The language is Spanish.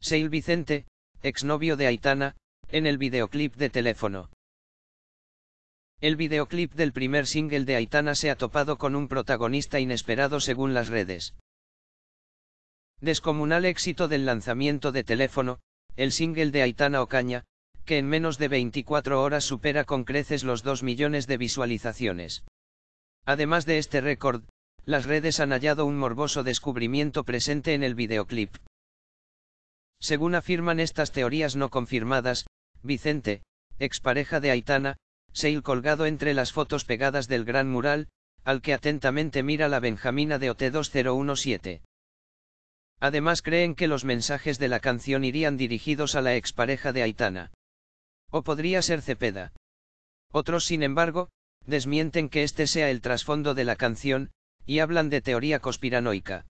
Seil Vicente, exnovio de Aitana, en el videoclip de teléfono. El videoclip del primer single de Aitana se ha topado con un protagonista inesperado según las redes. Descomunal éxito del lanzamiento de teléfono, el single de Aitana Ocaña, que en menos de 24 horas supera con creces los 2 millones de visualizaciones. Además de este récord, las redes han hallado un morboso descubrimiento presente en el videoclip. Según afirman estas teorías no confirmadas, Vicente, expareja de Aitana, Seil colgado entre las fotos pegadas del gran mural, al que atentamente mira la Benjamina de OT2017. Además creen que los mensajes de la canción irían dirigidos a la expareja de Aitana. O podría ser Cepeda. Otros sin embargo, desmienten que este sea el trasfondo de la canción, y hablan de teoría conspiranoica.